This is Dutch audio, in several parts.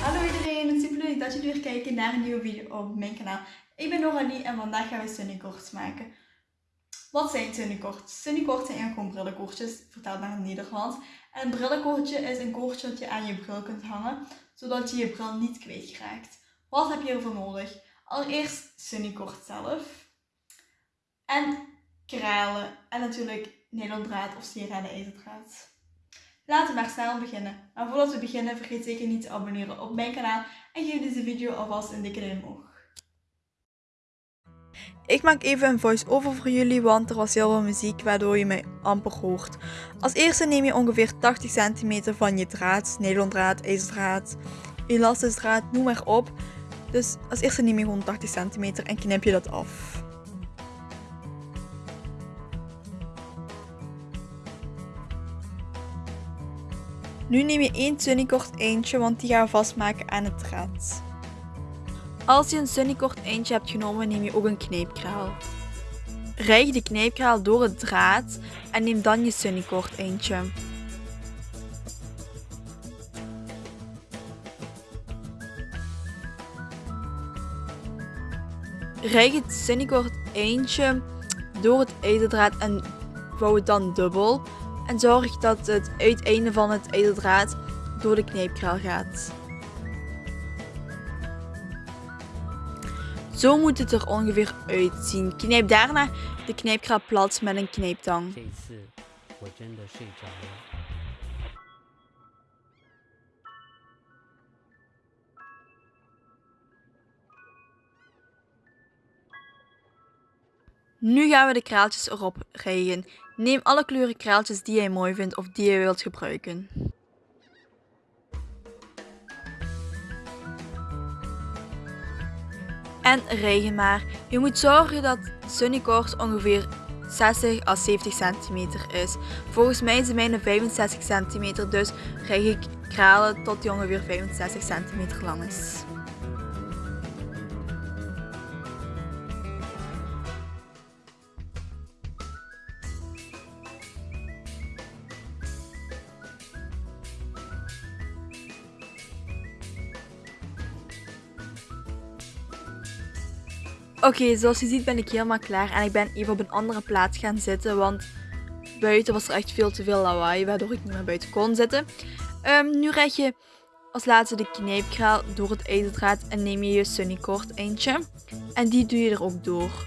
Hallo iedereen, super leuk dat jullie weer kijken naar een nieuwe video op mijn kanaal. Ik ben Noralie en vandaag gaan we sunnykorts maken. Wat zijn sunnykorts? Sunnykorts zijn gewoon brillenkoortjes, vertaald naar het Nederlands. En een brillenkoortje is een koortje dat je aan je bril kunt hangen, zodat je je bril niet kwijtraakt. Wat heb je hiervoor nodig? Allereerst sunnykort zelf. En kralen. En natuurlijk nylondraad of sieraden ijzerdraad. Laten we maar snel beginnen. Maar voordat we beginnen, vergeet zeker niet te abonneren op mijn kanaal en geef deze video alvast een dikke duim omhoog. Ik maak even een voice-over voor jullie, want er was heel veel muziek waardoor je mij amper hoort. Als eerste neem je ongeveer 80 cm van je draad, nylondraad, ijzerdraad, elastisdraad, noem maar op. Dus als eerste neem je gewoon 80 cm en knip je dat af. Nu neem je één sunnycord eentje, want die gaan we vastmaken aan het draad. Als je een sunnycord eentje hebt genomen, neem je ook een kneepkraal. Rijg de kneepkraal door het draad en neem dan je sunnycord eentje. Rijg het sunnycord eentje door het ijzerdraad en vouw het dan dubbel. En zorg dat het uiteinde van het ijzerdraad door de kneepkraal gaat. Zo moet het er ongeveer uitzien. Knijp daarna de knijpkraal plat met een knijptang. Nu gaan we de kraaltjes erop rijgen. Neem alle kleuren kraaltjes die jij mooi vindt of die je wilt gebruiken. En rijgen maar. Je moet zorgen dat Sunnycords ongeveer 60 à 70 cm is. Volgens mij is de mijne 65 cm, dus rijg ik kralen tot die ongeveer 65 cm lang is. Oké, zoals je ziet ben ik helemaal klaar en ik ben even op een andere plaats gaan zitten, want buiten was er echt veel te veel lawaai, waardoor ik niet meer buiten kon zitten. Um, nu red je als laatste de knijpkraal door het ijzerdraad en neem je je sunnycord eentje en die doe je er ook door.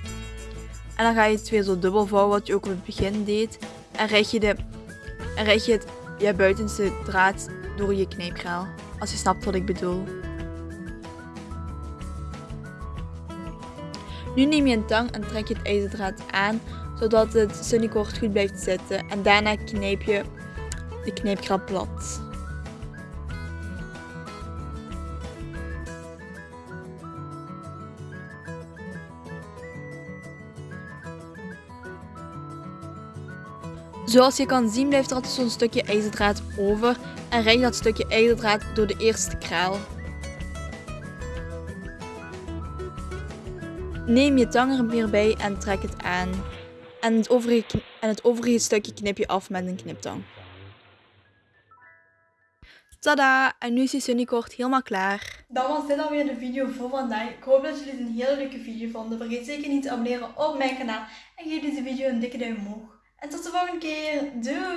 En dan ga je het weer zo dubbel vouwen wat je ook op het begin deed en red je, de, en red je het buitenste draad door je knijpkraal, als je snapt wat ik bedoel. Nu neem je een tang en trek je het ijzerdraad aan, zodat het sunnycord goed blijft zitten. En daarna knijp je de knijpkraal plat. Zoals je kan zien blijft er altijd zo'n stukje ijzerdraad over en rijg dat stukje ijzerdraad door de eerste kraal. Neem je tang er bij en trek het aan. En het, overige, en het overige stukje knip je af met een kniptang. Tada! En nu is je sunnykort helemaal klaar. Dan was dit alweer de video voor vandaag. Ik hoop dat jullie het een hele leuke video vonden. Vergeet zeker niet te abonneren op mijn kanaal. En geef deze video een dikke duim omhoog. En tot de volgende keer. Doei!